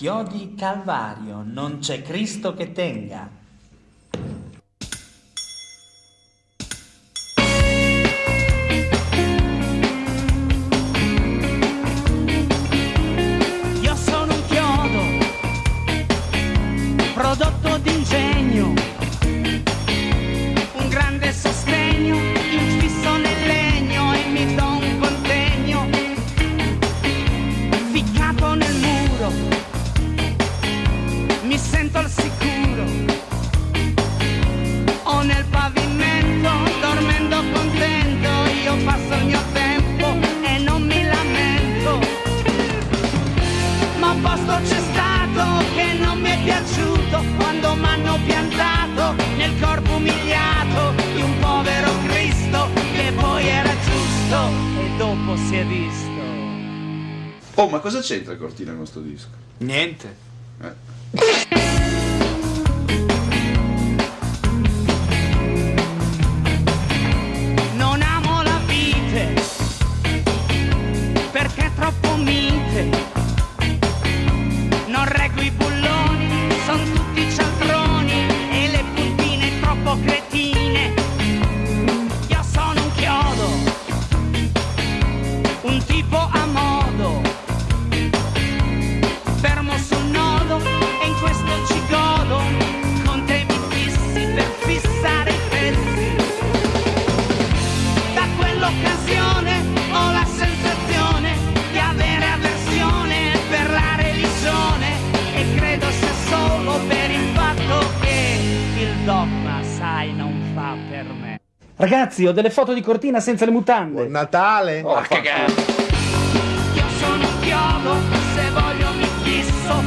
Chiodi Calvario, non c'è Cristo che tenga. Io sono un chiodo, prodotto d'ingegno, un grande sostegno, infisso nel legno e mi do un contegno, ficcato nel muro, sento al sicuro, o nel pavimento, dormendo contento, io passo il mio tempo e non mi lamento ma un posto c'è stato che non mi è piaciuto quando m'hanno piantato nel corpo umiliato di un povero Cristo che poi era giusto e dopo si è visto. Oh, ma cosa c'entra Cortina con sto disco? Niente. Eh. Ragazzi, ho delle foto di Cortina senza le mutande. Natale? Oh, fa- Io sono un chiodo, se voglio mi fisso,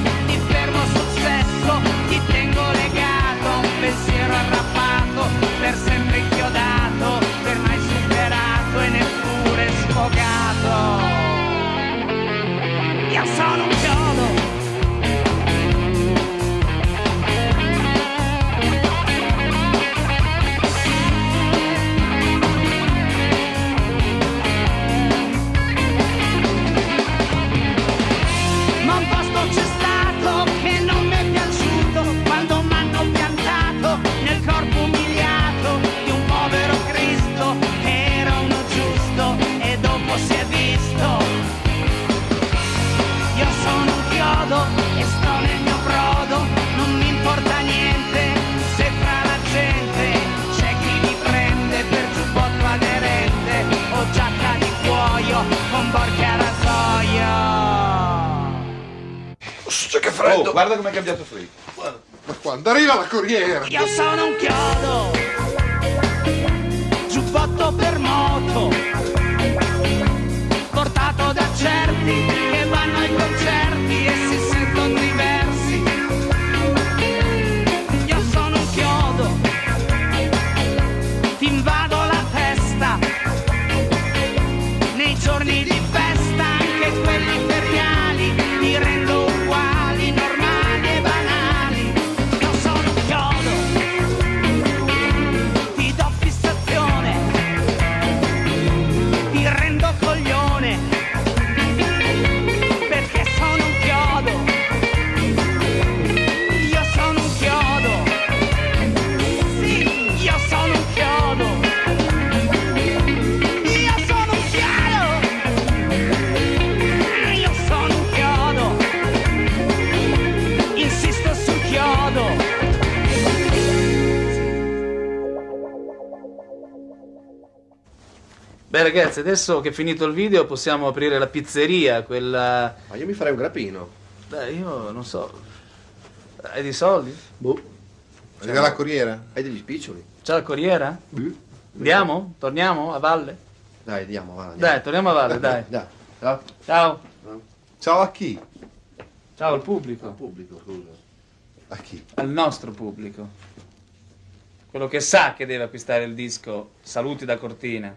che freddo! Oh, guarda come è cambiato Free. Ma quando arriva la corriera? Io sono un chiodo, giubbotto per moto, portato da certi Beh ragazzi, adesso che è finito il video possiamo aprire la pizzeria, quella... Ma io mi farei un grappino. Beh, io non so... Hai dei soldi? Boh. Arriva la corriera? Hai degli spiccioli? C'è la corriera? Andiamo? Torniamo a valle? Dai, andiamo, va. andiamo. Dai, torniamo a valle, dai. Dai, ciao. Ciao. Ciao a chi? Ciao al pubblico. Al pubblico, scusa. A chi? Al nostro pubblico. Quello che sa che deve acquistare il disco Saluti da Cortina.